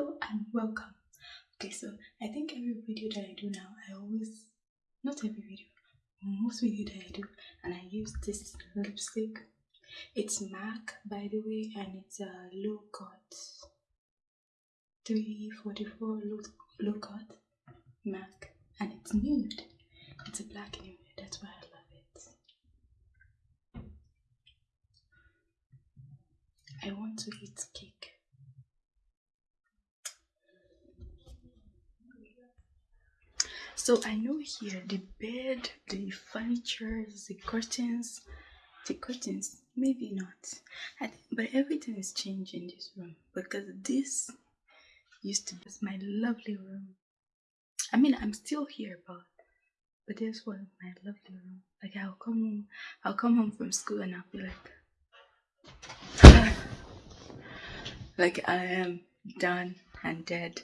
hello and welcome. Okay so i think every video that i do now i always not every video most video that i do and i use this lipstick. It's mac by the way and it's a low cut 344 low, low cut mac and it's nude. It's a black nude that's why i love it. I want to eat cake So I know here the bed, the furniture, the curtains, the curtains, maybe not. I but everything is changing in this room because this used to be my lovely room. I mean, I'm still here, but but this was my lovely room. Like I'll come home, I'll come home from school and I'll be like, like I am done and dead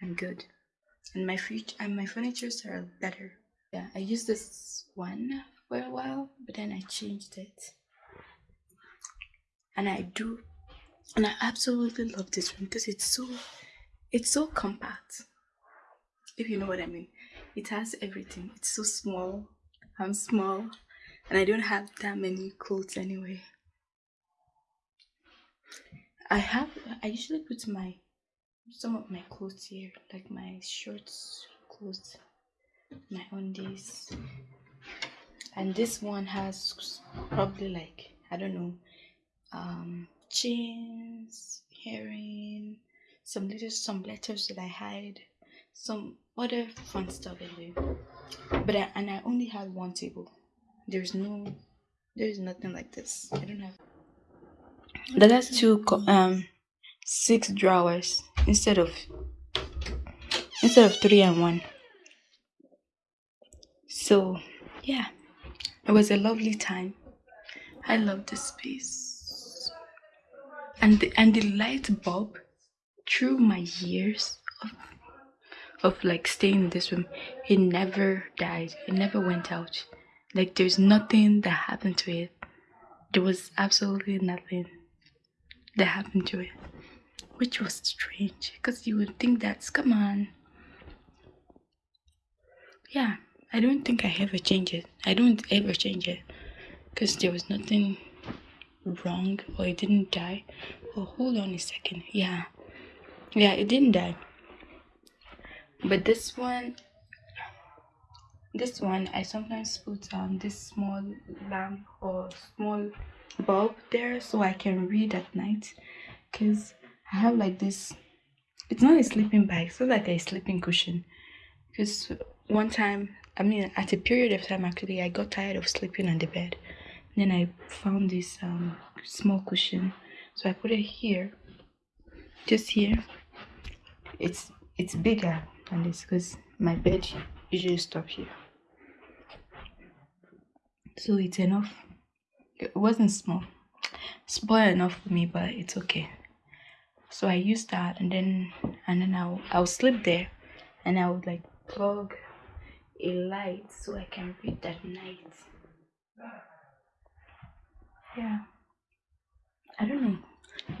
and good and my future and my furnitures are better. Yeah i used this one for a while but then i changed it. And i do and i absolutely love this one because it's so it's so compact if you know what i mean. It has everything. It's so small. I'm small and i don't have that many clothes anyway. I have i usually put my some of my clothes here, like my shorts, clothes, my undies. And this one has probably like, I don't know, um, chains, herring, some little, some letters that I hide, some other fun stuff in there. But I, and I only have one table. There's no, there's nothing like this. I don't have. The last two um six drawers instead of instead of three and one. So yeah it was a lovely time. I love this space. And the, and the light bulb through my years of, of like staying in this room it never died. It never went out. Like there's nothing that happened to it. There was absolutely nothing that happened to it which was strange because you would think that's come on. Yeah i don't think i ever change it. I don't ever change it because there was nothing wrong or it didn't die. Oh hold on a second. Yeah. Yeah it didn't die. But this one this one i sometimes put um this small lamp or small bulb there so i can read at night because I have like this. It's not a sleeping bag. It's not like a sleeping cushion. Because one time, I mean, at a period of time, actually, I got tired of sleeping on the bed. then I found this um, small cushion, so I put it here, just here. It's it's bigger than this because my bed usually stop here. So it's enough. It wasn't small, small enough for me, but it's okay so i used that and then and then i'll i'll sleep there and i would like plug a light so i can read at night. Yeah. I don't know.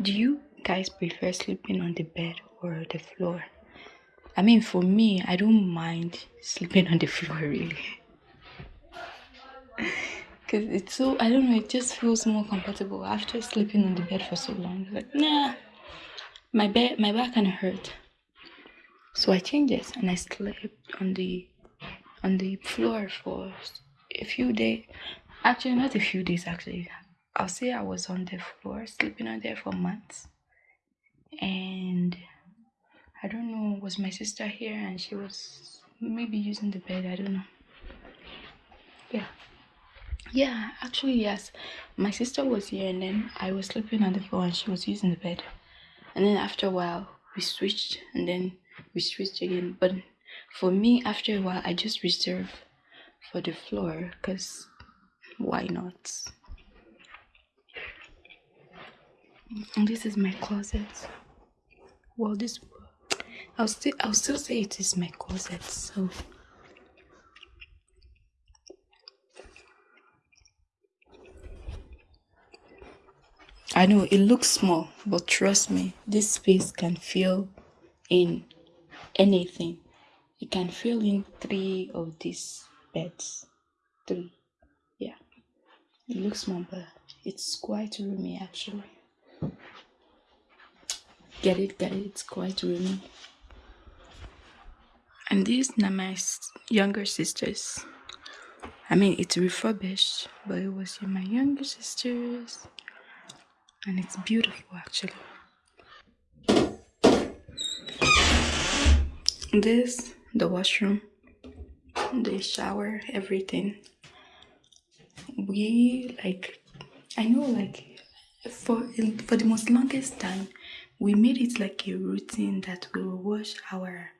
Do you guys prefer sleeping on the bed or the floor? I mean for me i don't mind sleeping on the floor really. Because it's so i don't know it just feels more comfortable after sleeping on the bed for so long. Like nah my back my back kind of hurt. So i changed it and i slept on the on the floor for a few days actually not a few days actually. I'll say i was on the floor sleeping on there for months. And i don't know was my sister here and she was maybe using the bed i don't know. Yeah. Yeah actually yes. My sister was here and then i was sleeping on the floor and she was using the bed and then after a while we switched and then we switched again. But for me after a while i just reserve for the floor because why not? And this is my closet. Well this i'll still i'll still say it is my closet so I know it looks small, but trust me, this space can fill in anything. It can fill in three of these beds. Three. Yeah. It looks small, but it's quite roomy actually. Get it, get it, it's quite roomy. And these are my younger sisters. I mean, it's refurbished, but it was my younger sisters. And it's beautiful actually. This, the washroom, the shower, everything. We like, I know like for for the most longest time, we made it like a routine that we will wash our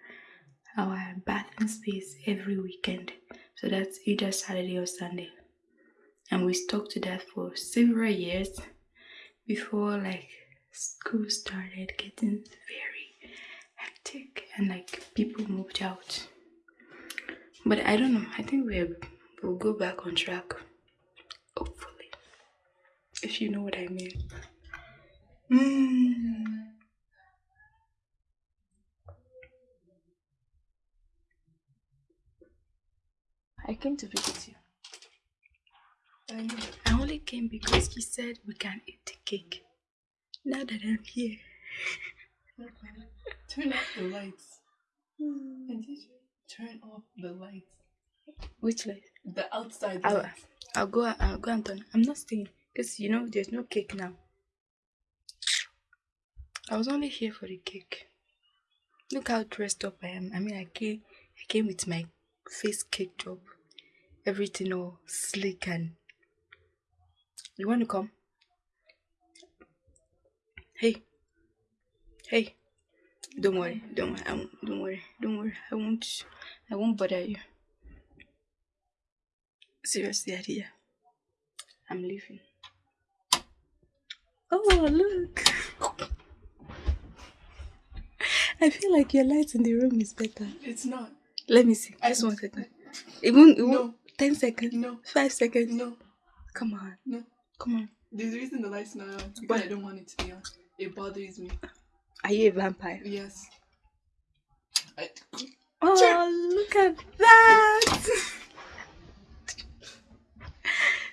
our bathroom space every weekend. So that's either Saturday or Sunday. And we stuck to that for several years before like school started getting very hectic and like people moved out. But I don't know, I think we'll, we'll go back on track. Hopefully. If you know what I mean. Mm. I came to visit you. I. I only came because you said we can eat the cake. Now that I'm here. turn off the lights. Hmm. And did you turn off the lights? Which light? The outside I'll, lights. I'll go. I'll go and turn. I'm not staying because you know there's no cake now. I was only here for the cake. Look how dressed up I am. I mean, I came. I came with my face caked up, everything all slick and. You want to come? Hey. Hey. Don't worry. Don't worry. I won't, don't worry. Don't worry. I won't. I won't bother you. Seriously, Adia. I'm leaving. Oh, look. I feel like your light in the room is better. It's not. Let me see. Just one second. Even, even No. 10 seconds. No. 5 seconds. No. Come on. No. Come on. There's a reason the lights not on because? I don't want it to be on. It bothers me. Are you a vampire? Yes. I, Oh, look at that!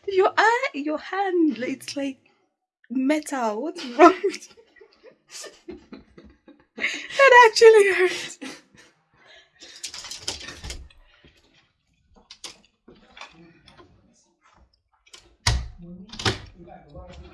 your eye, your hand, it's like metal. What's wrong? That actually hurts. Empty, like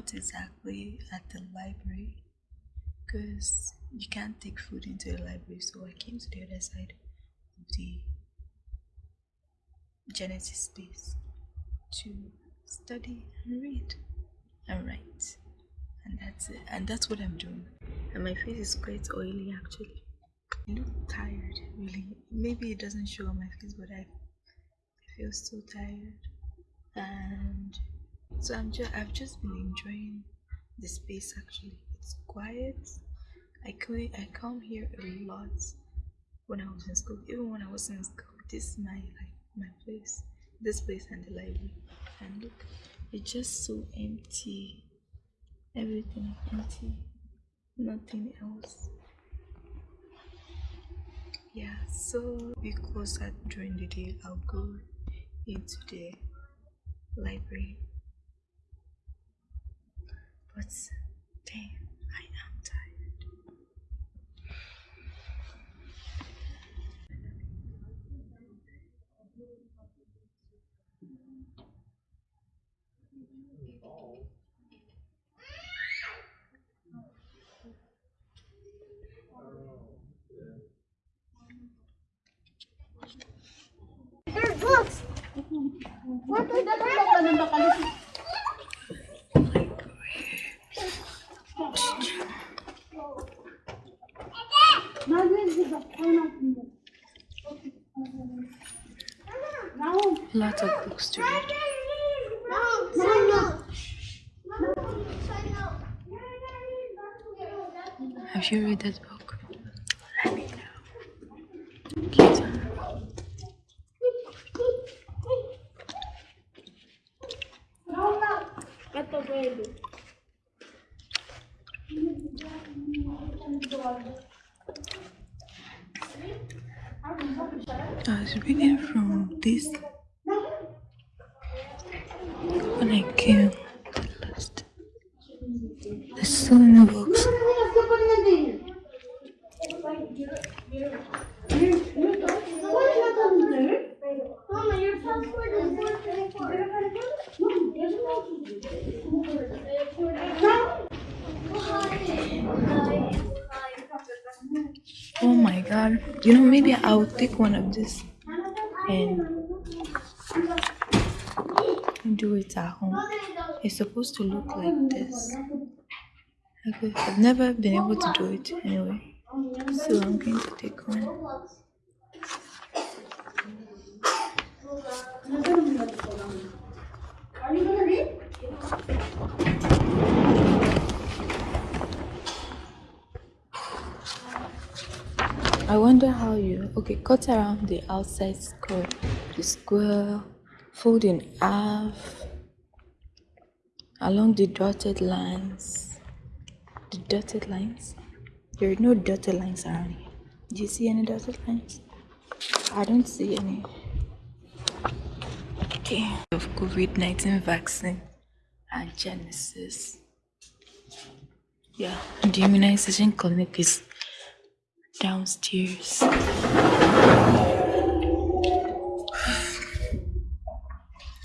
not exactly at the library, because you can't take food into the library, so I came to the other side of the Genesis space to study and read and write. And that's it. And that's what I'm doing. And my face is quite oily actually. I look tired, really. Maybe it doesn't show on my face, but I, I feel so tired. And so I'm just I've just been enjoying the space actually. It's quiet. I come I come here a lot when I was in school. Even when I was in school, this is my like my place. This place and the library. And look, it's just so empty. Everything empty. Nothing else. Yeah, so because that during the day I'll go into the library but damn, I am tired. There's books. What is that? Lots of books to read. Have you read that book? Let me know. Cute. I was reading from this when I came last. There's so many books. Mama, your passport is 424. Oh my god. You know, maybe I'll take one of this and do it at home. It's supposed to look like this. Okay, I've never been able to do it anyway. So I'm going to take one. Are you gonna read? I wonder how you okay cut around the outside square. The square fold in half along the dotted lines. The dotted lines? There are no dotted lines around here. Do you see any dotted lines? I don't see any. Okay. Of COVID-19 vaccine and Genesis. Yeah the immunization clinic is downstairs.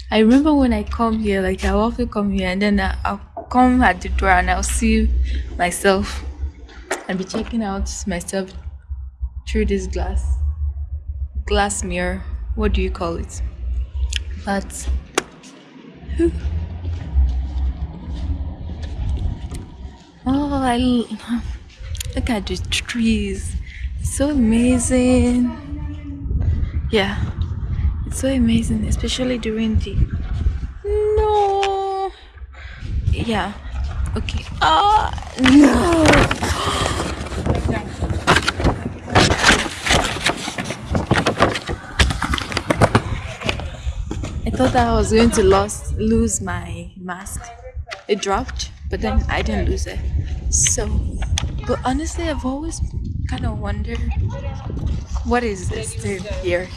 I remember when I come here, like I often come here and then I'll come at the door and I'll see myself and be checking out myself through this glass glass mirror. What do you call it? But oh, I look at the trees so amazing yeah it's so amazing especially during the no yeah okay ah no I thought I was going to lose lose my mask. It dropped, but then I didn't lose it. So, but honestly, I've always kind of wonder what is this thing here?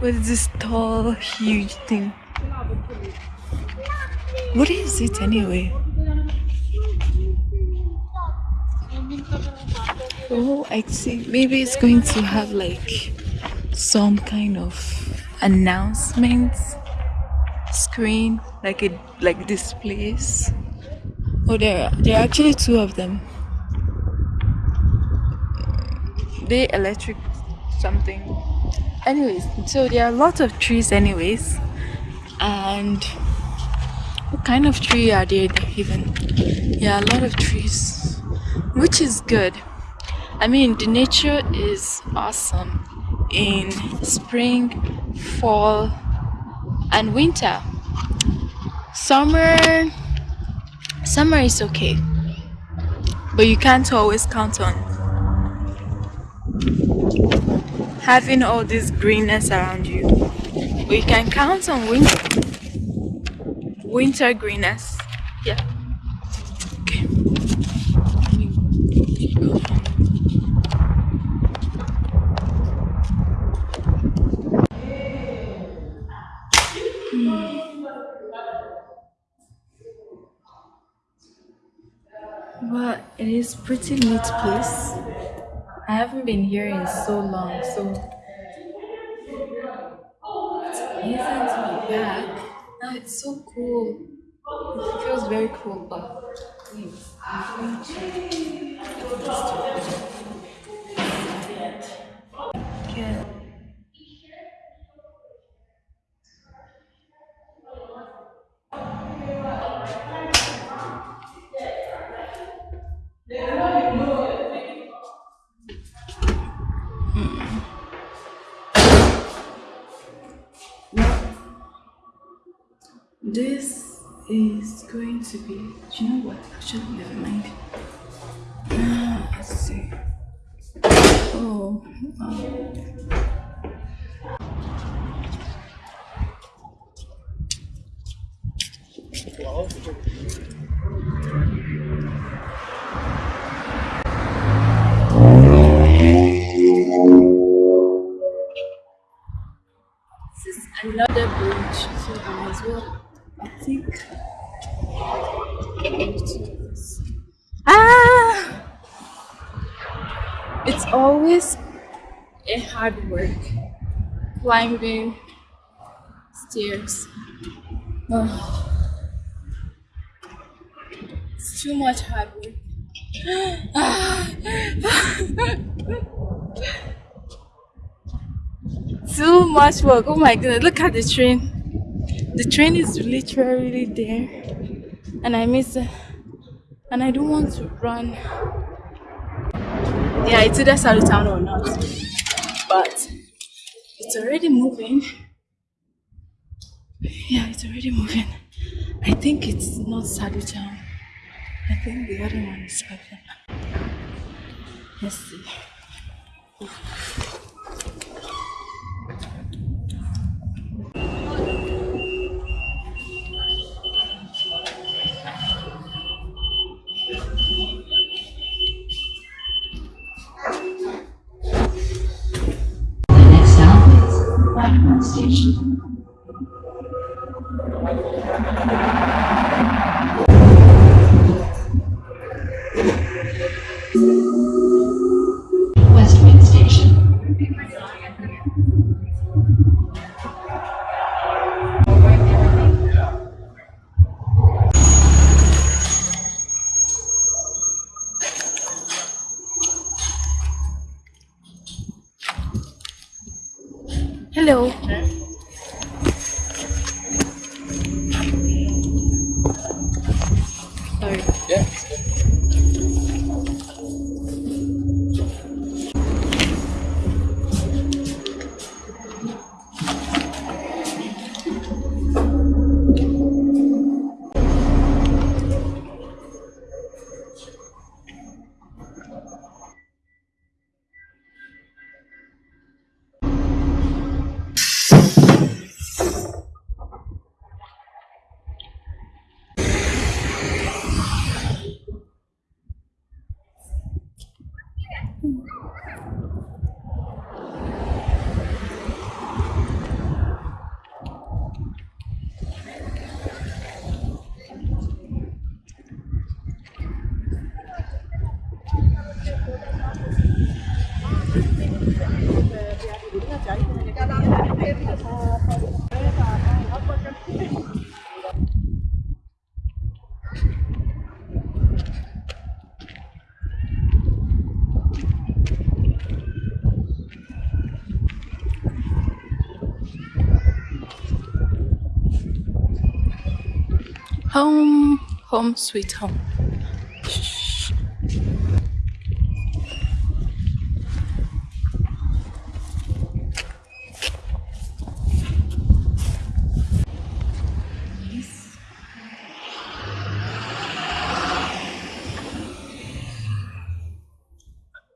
What is this tall, huge thing? What is it anyway? Oh, I see. Maybe it's going to have like some kind of announcement screen, like it like displays Oh, there, there are actually two of them. They electric something. Anyways, so there are a lot of trees, anyways. And what kind of tree are they even? Yeah, a lot of trees, which is good. I mean, the nature is awesome in spring, fall, and winter. Summer, summer is okay, but you can't always count on having all this greenness around you. You can count on winter, winter greenness. Yeah. Okay. Let me go from But it is pretty neat place. I haven't been here in so long, so it's amazing to be back. Now it's so cool. It feels very cool, but yeah. To be. You know what? Actually, never mind. Ah! It's always a hard work climbing stairs. Oh, it's too much hard work. too much work. Oh my goodness, look at the train. The train is literally there, and I miss it. And I don't want to run. Yeah, it's either Town or not, but it's already moving. Yeah, it's already moving. I think it's not Town. I think the other one is Town. Let's see. Home, home, sweet home.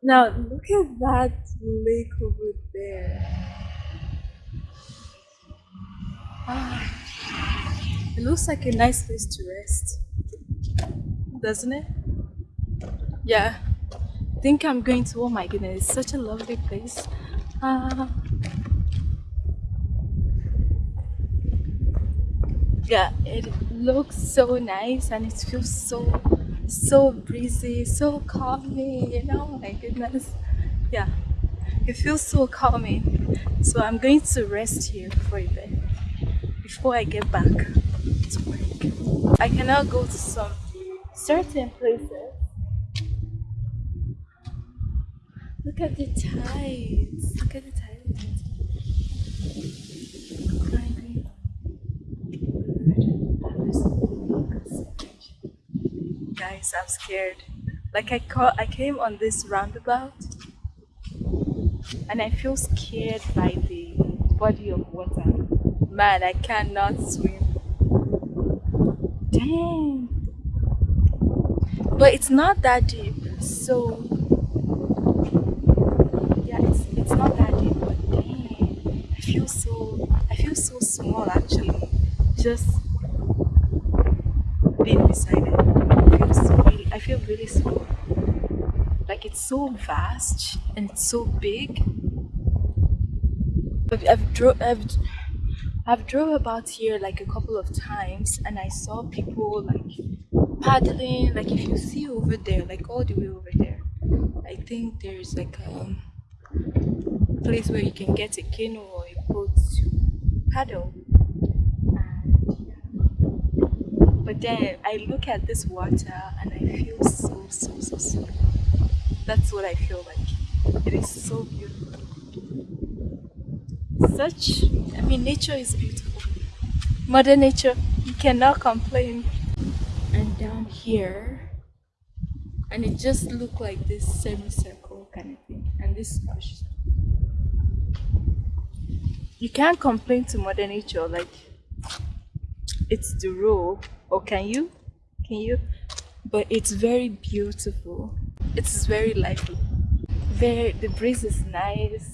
Now look at that lake over there. Ah, it looks like a nice place to rest, doesn't it? Yeah. I think I'm going to. Oh my goodness, it's such a lovely place. Ah. yeah, it looks so nice and it feels so so breezy, so calming, you know, my goodness. Yeah, it feels so calming. So I'm going to rest here for a bit before I get back to work. I cannot go to some certain places. Look at the tides. Look at the tides. Guys, I'm scared. Like I caught, I came on this roundabout, and I feel scared by the body of water. Man, I cannot swim. But it's not that deep, so yeah, it's it's not that deep. But dang, I feel so I feel so small actually. Just being beside it. I feel so really, I feel really small. Like it's so vast and it's so big. I've I've, I've I've drove about here like a couple of times and I saw people like paddling. Like if you see over there, like all the way over there, I think there's like a place where you can get a canoe or a boat to paddle. But then I look at this water and I feel so, so, so small. That's what I feel like. It is so beautiful. Such, I mean, nature is beautiful. Mother Nature, you cannot complain. And down here, and it just looked like this semicircle kind of thing. And this bush. You can't complain to Mother Nature, like, it's the rule or can you can you but it's very beautiful it's very lively very the breeze is nice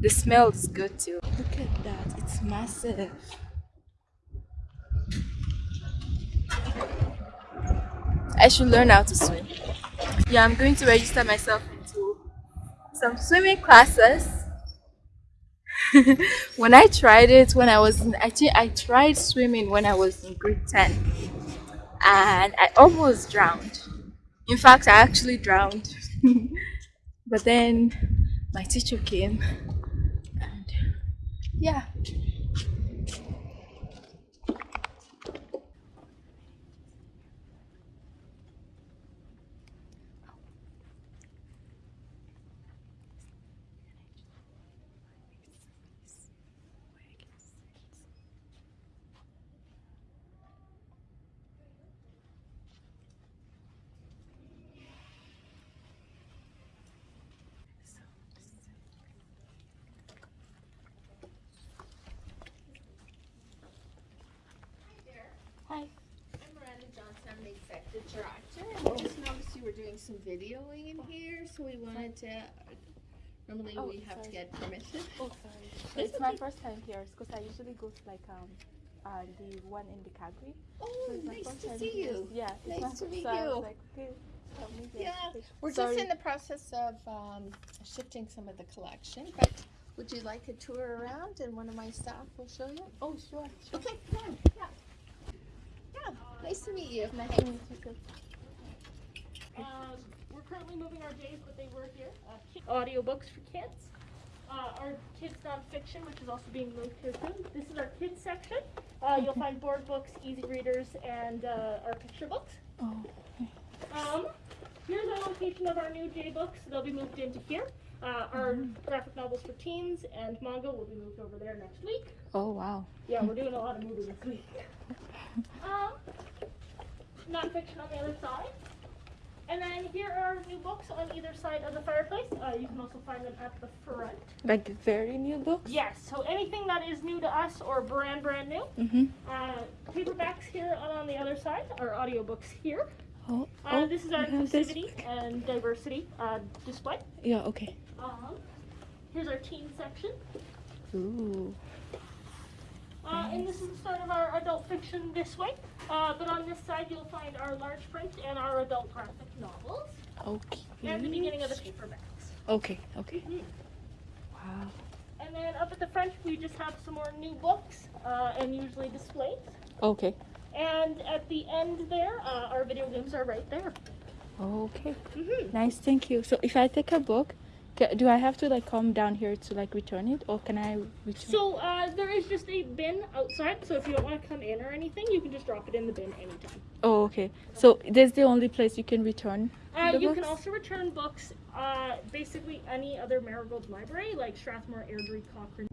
the smell is good too. Look at that it's massive. I should learn how to swim. Yeah i'm going to register myself into some swimming classes. When I tried it when I was in, I I tried swimming when I was in grade 10 and I almost drowned. In fact, I actually drowned. but then my teacher came yeah. Hi. I'm Miranda Johnson, I'm the executive director, and we just noticed you were doing some videoing in here, so we wanted to, normally Oh, we have to get permission. Oh, sorry. It's my first time here because I usually go to like um uh the one in the Calgary. Oh, So nice to see you. Yeah. Nice to meet so you. like, okay, tell me this. Yeah, we're Sorry. just in the process of, um, shifting some of the collection, but would you like a tour around and one of my staff will show you? Oh, sure. sure. Okay, come on, yeah. Yeah, nice to meet you. Nice to meet you. Um, we're currently moving our days, but they were here. Uh, ki- audiobooks for kids. Uh, our kids nonfiction, which is also being moved here soon. This is our kids section. Uh, you'll find board books, easy readers, and uh, our picture books. Oh. Um, here's our location of our new J books. They'll be moved into here. Uh, our graphic novels for teens and manga will be moved over there next week. Oh wow. Yeah, we're doing a lot of moving this week. Um, nonfiction on the other side. And then here are new books on either side of the fireplace. Uh, you can also find them at the front. Like very new books? Yes, so anything that is new to us or brand brand new. Mm-hmm. Uh, paperbacks here and on the other side are audiobooks here. Oh, Uh, oh, this is our we have this inclusivity and diversity uh, display. Yeah, okay. Um, here's our teen section. Ooh. Uh, and this is the start of our adult fiction this way. Uh, but on this side, you'll find our large print and our adult graphic novels. Okay. And the beginning of the paperbacks. Okay, okay. Mhm. Wow. And then up at the front, we just have some more new books uh, and usually displays. Okay. And at the end there, uh, our video games are right there. Okay. hmm Nice, thank you. So if I take a book, do I have to like come down here to like return it or can I return So uh, there is just a bin outside, so if you don't want to come in or anything, you can just drop it in the bin anytime. Oh, okay. So that's the only place you can return Uh, you books? can also return books, uh, basically any other Marigold library, like Strathmore, Airdrie, Cochrane.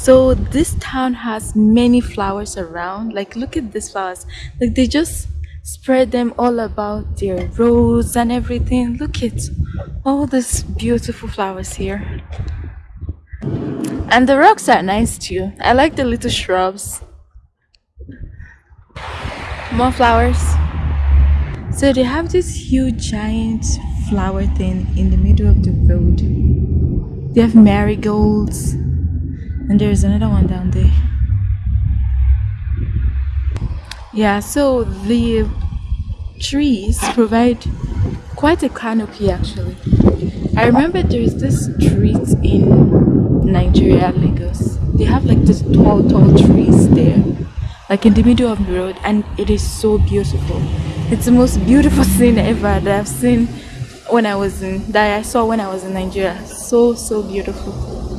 So this town has many flowers around. Like look at these flowers. Like they just spread them all about their roads and everything. Look at all these beautiful flowers here. And the rocks are nice too. I like the little shrubs. More flowers. So they have this huge giant flower thing in the middle of the road. They have marigolds. And there's another one down there. Yeah, so the trees provide quite a canopy actually. I remember there's this street in Nigeria, Lagos. They have like these tall, tall trees there, like in the middle of the road, and it is so beautiful. It's the most beautiful scene ever that I've seen when I was in that I saw when I was in Nigeria. So so beautiful.